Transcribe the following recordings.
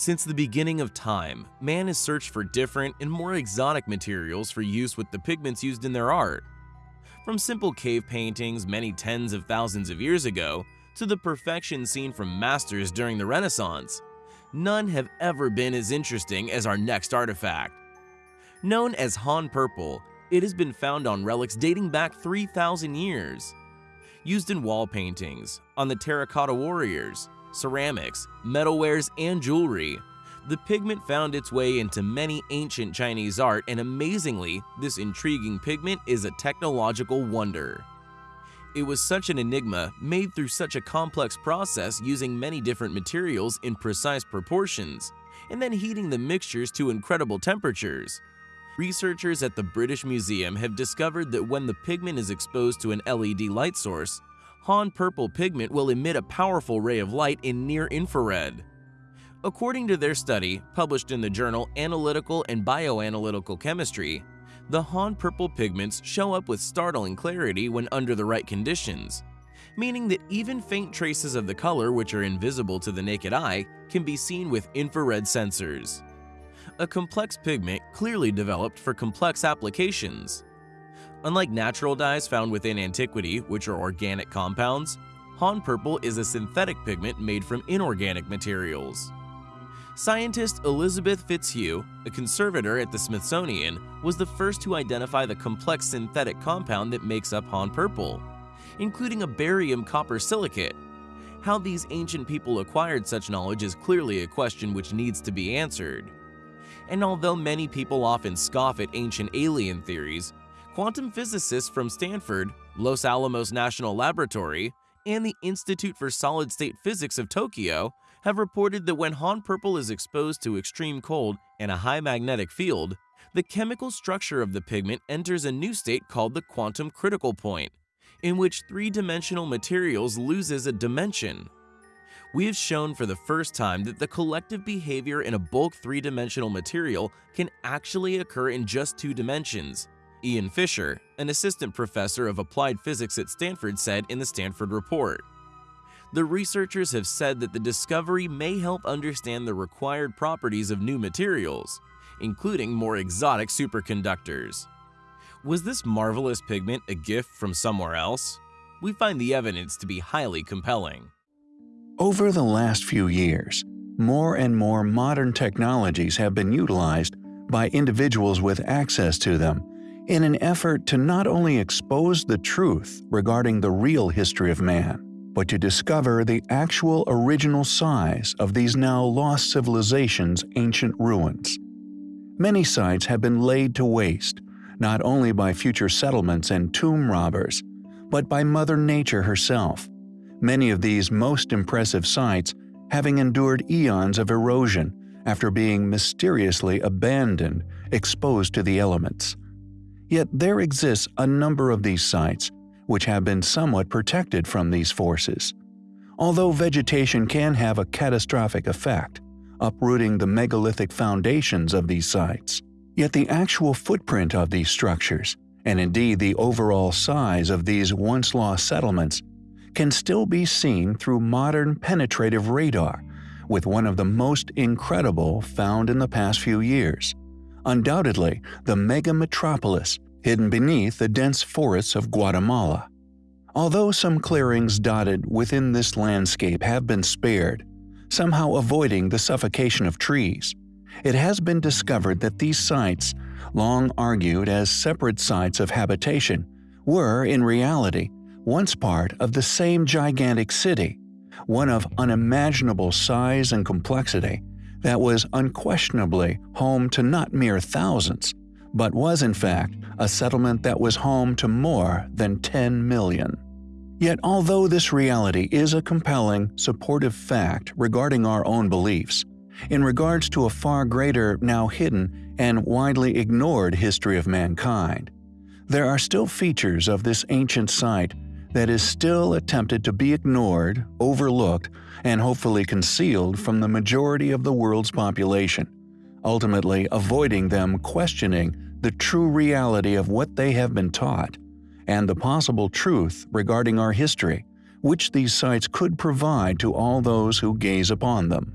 Since the beginning of time, man has searched for different and more exotic materials for use with the pigments used in their art. From simple cave paintings many tens of thousands of years ago to the perfection seen from masters during the Renaissance, none have ever been as interesting as our next artifact. Known as Han Purple, it has been found on relics dating back 3,000 years. Used in wall paintings, on the terracotta warriors, ceramics, metalwares, and jewelry. The pigment found its way into many ancient Chinese art and amazingly, this intriguing pigment is a technological wonder. It was such an enigma made through such a complex process using many different materials in precise proportions, and then heating the mixtures to incredible temperatures. Researchers at the British Museum have discovered that when the pigment is exposed to an LED light source, Han purple pigment will emit a powerful ray of light in near infrared. According to their study, published in the journal Analytical and Bioanalytical Chemistry, the Han purple pigments show up with startling clarity when under the right conditions, meaning that even faint traces of the color which are invisible to the naked eye can be seen with infrared sensors. A complex pigment clearly developed for complex applications. Unlike natural dyes found within antiquity, which are organic compounds, Han purple is a synthetic pigment made from inorganic materials. Scientist Elizabeth Fitzhugh, a conservator at the Smithsonian, was the first to identify the complex synthetic compound that makes up Han purple, including a barium copper silicate. How these ancient people acquired such knowledge is clearly a question which needs to be answered. And although many people often scoff at ancient alien theories, quantum physicists from Stanford, Los Alamos National Laboratory, and the Institute for Solid State Physics of Tokyo have reported that when Han purple is exposed to extreme cold and a high magnetic field, the chemical structure of the pigment enters a new state called the quantum critical point, in which three-dimensional materials loses a dimension. We have shown for the first time that the collective behavior in a bulk three-dimensional material can actually occur in just two dimensions, Ian Fisher, an assistant professor of applied physics at Stanford said in the Stanford Report. The researchers have said that the discovery may help understand the required properties of new materials, including more exotic superconductors. Was this marvelous pigment a gift from somewhere else? We find the evidence to be highly compelling. Over the last few years, more and more modern technologies have been utilized by individuals with access to them in an effort to not only expose the truth regarding the real history of man, but to discover the actual original size of these now lost civilizations' ancient ruins. Many sites have been laid to waste, not only by future settlements and tomb robbers, but by Mother Nature herself. Many of these most impressive sites having endured eons of erosion after being mysteriously abandoned, exposed to the elements. Yet there exists a number of these sites which have been somewhat protected from these forces. Although vegetation can have a catastrophic effect, uprooting the megalithic foundations of these sites, yet the actual footprint of these structures, and indeed the overall size of these once lost settlements, can still be seen through modern penetrative radar, with one of the most incredible found in the past few years undoubtedly the mega metropolis hidden beneath the dense forests of Guatemala. Although some clearings dotted within this landscape have been spared, somehow avoiding the suffocation of trees, it has been discovered that these sites, long argued as separate sites of habitation, were, in reality, once part of the same gigantic city, one of unimaginable size and complexity, that was unquestionably home to not mere thousands, but was in fact a settlement that was home to more than 10 million. Yet although this reality is a compelling, supportive fact regarding our own beliefs, in regards to a far greater, now hidden, and widely ignored history of mankind, there are still features of this ancient site that is still attempted to be ignored, overlooked, and hopefully concealed from the majority of the world's population, ultimately avoiding them questioning the true reality of what they have been taught, and the possible truth regarding our history, which these sites could provide to all those who gaze upon them.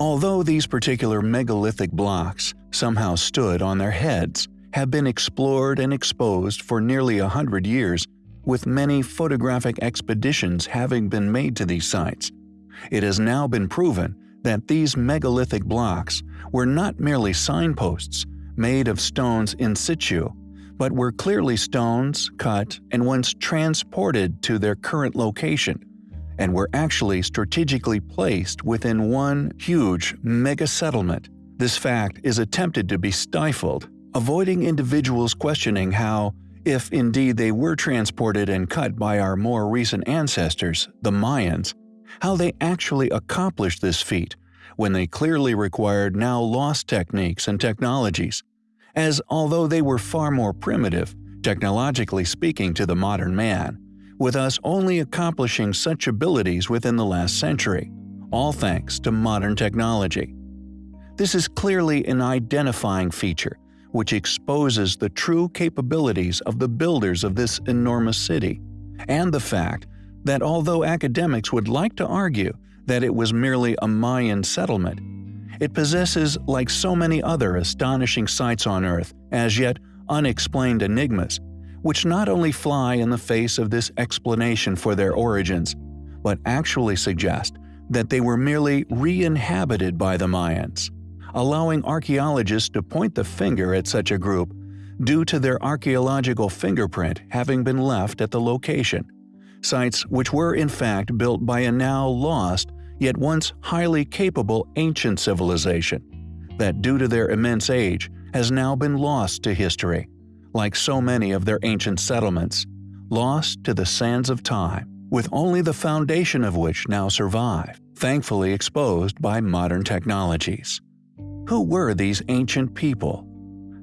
Although these particular megalithic blocks somehow stood on their heads, have been explored and exposed for nearly a hundred years, with many photographic expeditions having been made to these sites. It has now been proven that these megalithic blocks were not merely signposts made of stones in situ, but were clearly stones cut and once transported to their current location, and were actually strategically placed within one huge mega settlement. This fact is attempted to be stifled, avoiding individuals questioning how, if indeed they were transported and cut by our more recent ancestors, the Mayans, how they actually accomplished this feat when they clearly required now lost techniques and technologies, as although they were far more primitive, technologically speaking to the modern man, with us only accomplishing such abilities within the last century, all thanks to modern technology. This is clearly an identifying feature which exposes the true capabilities of the builders of this enormous city, and the fact that although academics would like to argue that it was merely a Mayan settlement, it possesses, like so many other astonishing sites on Earth, as yet unexplained enigmas, which not only fly in the face of this explanation for their origins, but actually suggest that they were merely re-inhabited by the Mayans, allowing archaeologists to point the finger at such a group due to their archaeological fingerprint having been left at the location sites which were in fact built by a now lost yet once highly capable ancient civilization, that due to their immense age has now been lost to history, like so many of their ancient settlements, lost to the sands of time, with only the foundation of which now survive, thankfully exposed by modern technologies. Who were these ancient people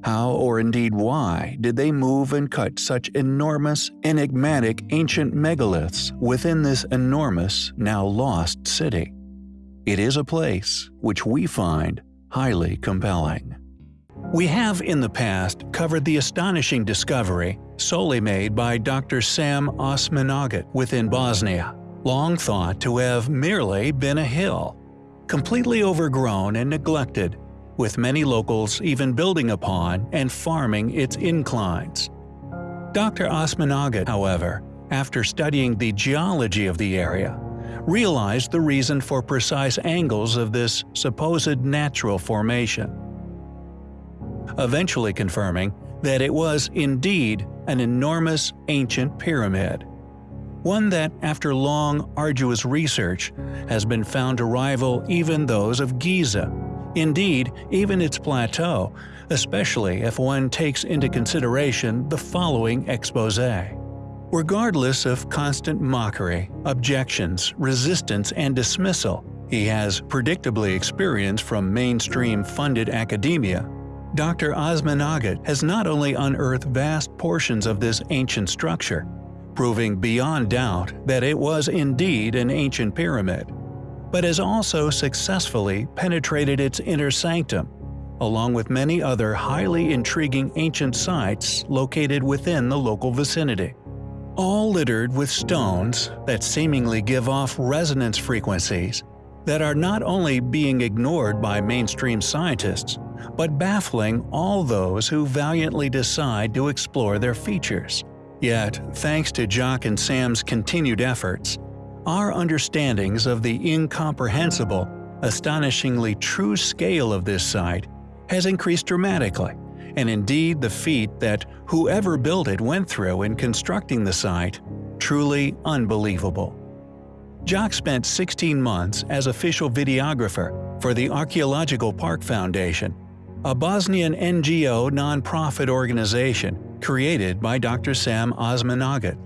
how, or indeed why, did they move and cut such enormous, enigmatic ancient megaliths within this enormous, now lost city? It is a place which we find highly compelling. We have in the past covered the astonishing discovery solely made by Dr. Sam Osmanagić within Bosnia, long thought to have merely been a hill, completely overgrown and neglected with many locals even building upon and farming its inclines. Dr. Osmanagić, however, after studying the geology of the area, realized the reason for precise angles of this supposed natural formation, eventually confirming that it was indeed an enormous ancient pyramid. One that, after long, arduous research, has been found to rival even those of Giza Indeed, even its plateau, especially if one takes into consideration the following expose. Regardless of constant mockery, objections, resistance, and dismissal he has predictably experienced from mainstream funded academia, Dr. Osmanagić has not only unearthed vast portions of this ancient structure, proving beyond doubt that it was indeed an ancient pyramid, but has also successfully penetrated its inner sanctum, along with many other highly intriguing ancient sites located within the local vicinity. All littered with stones that seemingly give off resonance frequencies that are not only being ignored by mainstream scientists, but baffling all those who valiantly decide to explore their features. Yet, thanks to Jock and Sam's continued efforts, our understandings of the incomprehensible, astonishingly true scale of this site has increased dramatically, and indeed the feat that whoever built it went through in constructing the site, truly unbelievable. Jock spent 16 months as official videographer for the Archaeological Park Foundation, a Bosnian NGO nonprofit organization created by Dr. Sam Osmanagić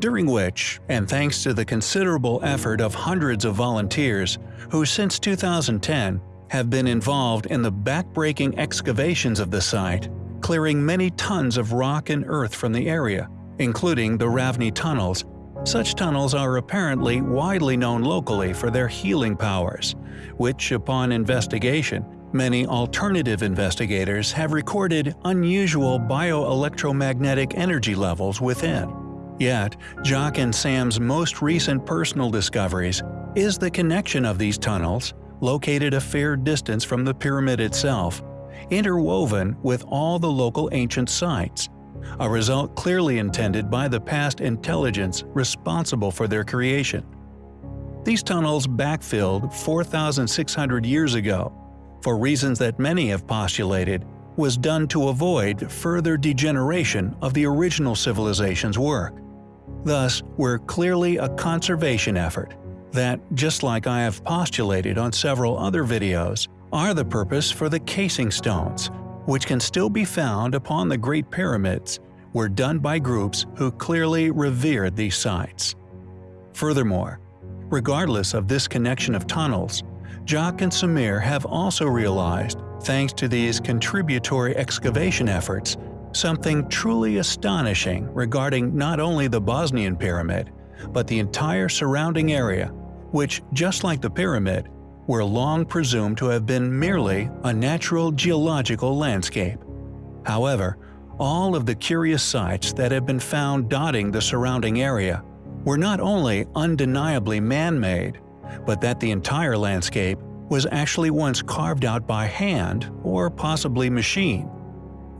during which, and thanks to the considerable effort of hundreds of volunteers who since 2010 have been involved in the backbreaking excavations of the site, clearing many tons of rock and earth from the area, including the Ravne tunnels. Such tunnels are apparently widely known locally for their healing powers, which, upon investigation, many alternative investigators have recorded unusual bioelectromagnetic energy levels within. Yet, Jock and Sam's most recent personal discoveries is the connection of these tunnels located a fair distance from the pyramid itself, interwoven with all the local ancient sites, a result clearly intended by the past intelligence responsible for their creation. These tunnels backfilled 4,600 years ago, for reasons that many have postulated was done to avoid further degeneration of the original civilization's work. Thus, were clearly a conservation effort that, just like I have postulated on several other videos, are the purpose for the casing stones, which can still be found upon the Great Pyramids, were done by groups who clearly revered these sites. Furthermore, regardless of this connection of tunnels, Jock and Samir have also realized, thanks to these contributory excavation efforts, something truly astonishing regarding not only the Bosnian pyramid, but the entire surrounding area, which, just like the pyramid, were long presumed to have been merely a natural geological landscape. However, all of the curious sites that have been found dotting the surrounding area were not only undeniably man-made, but that the entire landscape was actually once carved out by hand or possibly machine.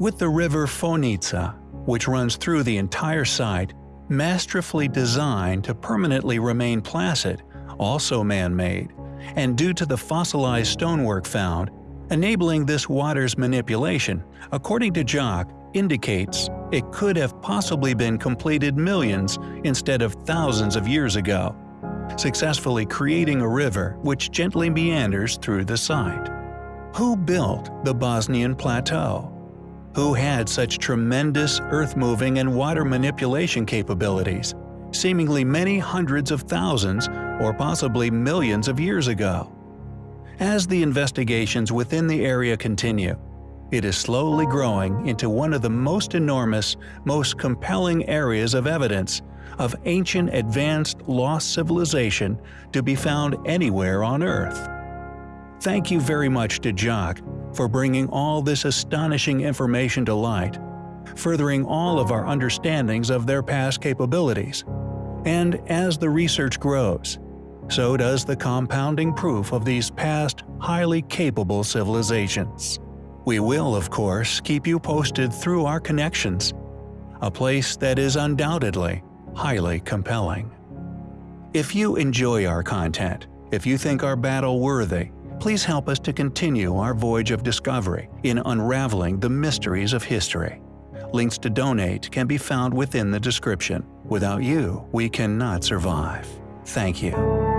With the river Fojnica, which runs through the entire site, masterfully designed to permanently remain placid, also man-made, and due to the fossilized stonework found, enabling this water's manipulation, according to Jock, indicates it could have possibly been completed millions instead of thousands of years ago, successfully creating a river which gently meanders through the site. Who built the Bosnian Plateau? Who had such tremendous earth-moving and water manipulation capabilities, seemingly many hundreds of thousands or possibly millions of years ago? As the investigations within the area continue, it is slowly growing into one of the most enormous, most compelling areas of evidence of ancient advanced lost civilization to be found anywhere on Earth. Thank you very much to Jock for bringing all this astonishing information to light, furthering all of our understandings of their past capabilities. And as the research grows, so does the compounding proof of these past, highly capable civilizations. We will, of course, keep you posted through our connections, a place that is undoubtedly highly compelling. If you enjoy our content, if you think our battle worthy, please help us to continue our voyage of discovery in unraveling the mysteries of history. Links to donate can be found within the description. Without you, we cannot survive. Thank you.